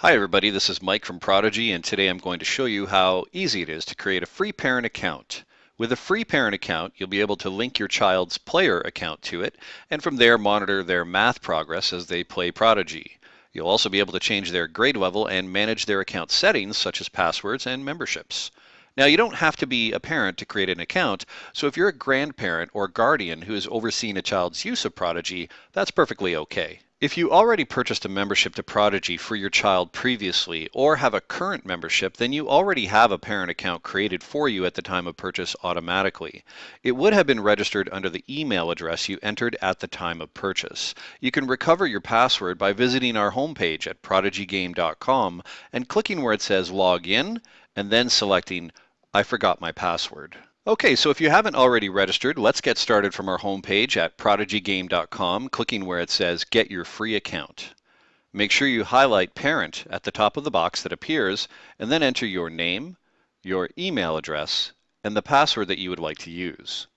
Hi everybody, this is Mike from Prodigy and today I'm going to show you how easy it is to create a free parent account. With a free parent account, you'll be able to link your child's player account to it and from there monitor their math progress as they play Prodigy. You'll also be able to change their grade level and manage their account settings such as passwords and memberships. Now you don't have to be a parent to create an account, so if you're a grandparent or guardian who has overseen a child's use of Prodigy, that's perfectly okay. If you already purchased a membership to Prodigy for your child previously or have a current membership, then you already have a parent account created for you at the time of purchase automatically. It would have been registered under the email address you entered at the time of purchase. You can recover your password by visiting our homepage at prodigygame.com and clicking where it says log in and then selecting I forgot my password. Okay, so if you haven't already registered, let's get started from our homepage at prodigygame.com, clicking where it says Get Your Free Account. Make sure you highlight Parent at the top of the box that appears, and then enter your name, your email address, and the password that you would like to use.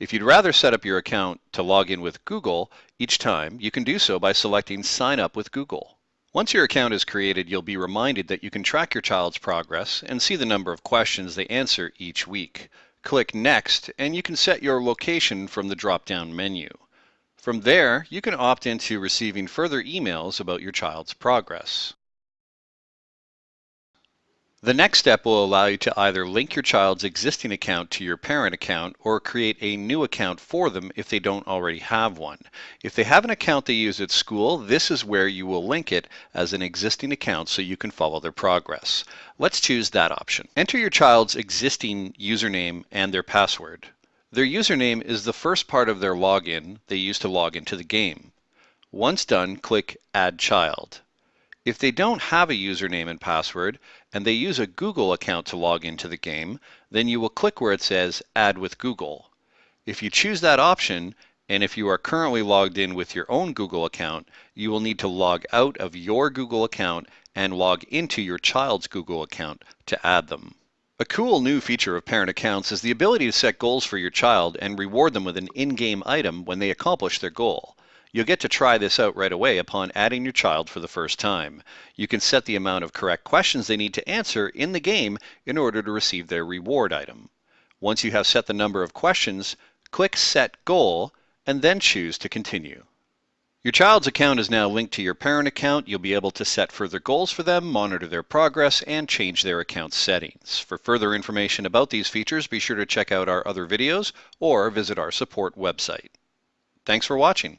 If you'd rather set up your account to log in with Google each time, you can do so by selecting Sign Up with Google. Once your account is created, you'll be reminded that you can track your child's progress and see the number of questions they answer each week. Click Next and you can set your location from the drop-down menu. From there, you can opt into receiving further emails about your child's progress. The next step will allow you to either link your child's existing account to your parent account or create a new account for them if they don't already have one. If they have an account they use at school, this is where you will link it as an existing account so you can follow their progress. Let's choose that option. Enter your child's existing username and their password. Their username is the first part of their login they use to log into the game. Once done, click Add Child. If they don't have a username and password, and they use a Google account to log into the game, then you will click where it says Add with Google. If you choose that option, and if you are currently logged in with your own Google account, you will need to log out of your Google account and log into your child's Google account to add them. A cool new feature of parent accounts is the ability to set goals for your child and reward them with an in-game item when they accomplish their goal. You'll get to try this out right away upon adding your child for the first time. You can set the amount of correct questions they need to answer in the game in order to receive their reward item. Once you have set the number of questions, click Set Goal and then choose to continue. Your child's account is now linked to your parent account. You'll be able to set further goals for them, monitor their progress, and change their account settings. For further information about these features, be sure to check out our other videos or visit our support website. Thanks for watching.